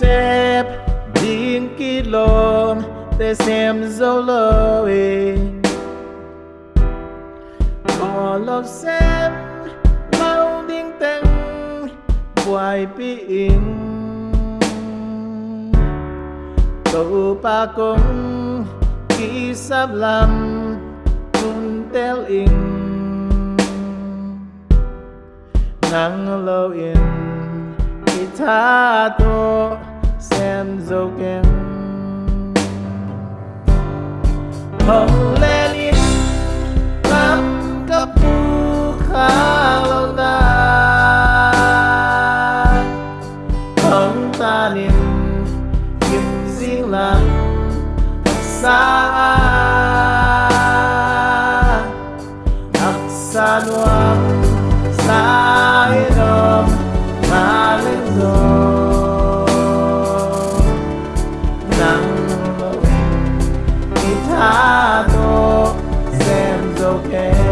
xếp điên ký lộn để xem dấu lời bỏ lọc xem mau điên tăng quay biển cậu ba cũng ký sắp làm cùng tel in. Nắng lâu in guitar though xem dấu kèm xem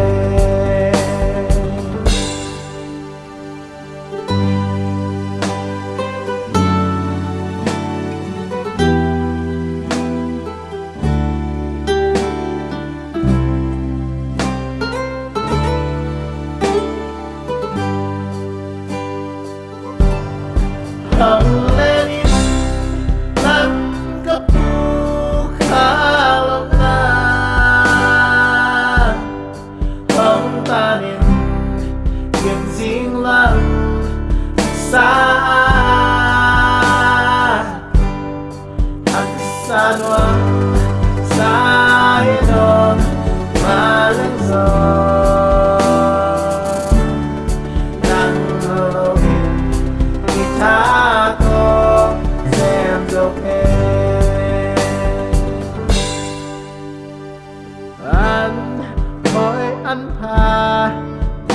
hỏi anh pha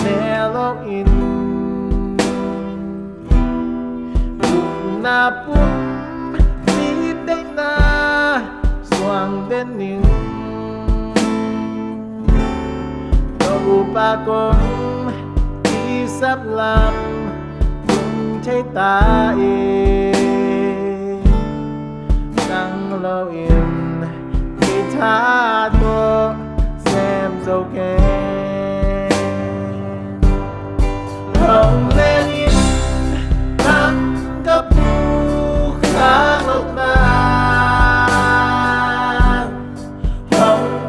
nè log in na bụng đi đến na xoang đến những đâu ba con đi sắp làm cùng thấy ta yên. Đang lâu yên thì tha tôi, xem dấu kê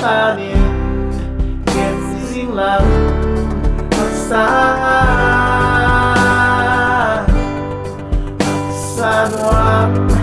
planning Gets in love Outside Outside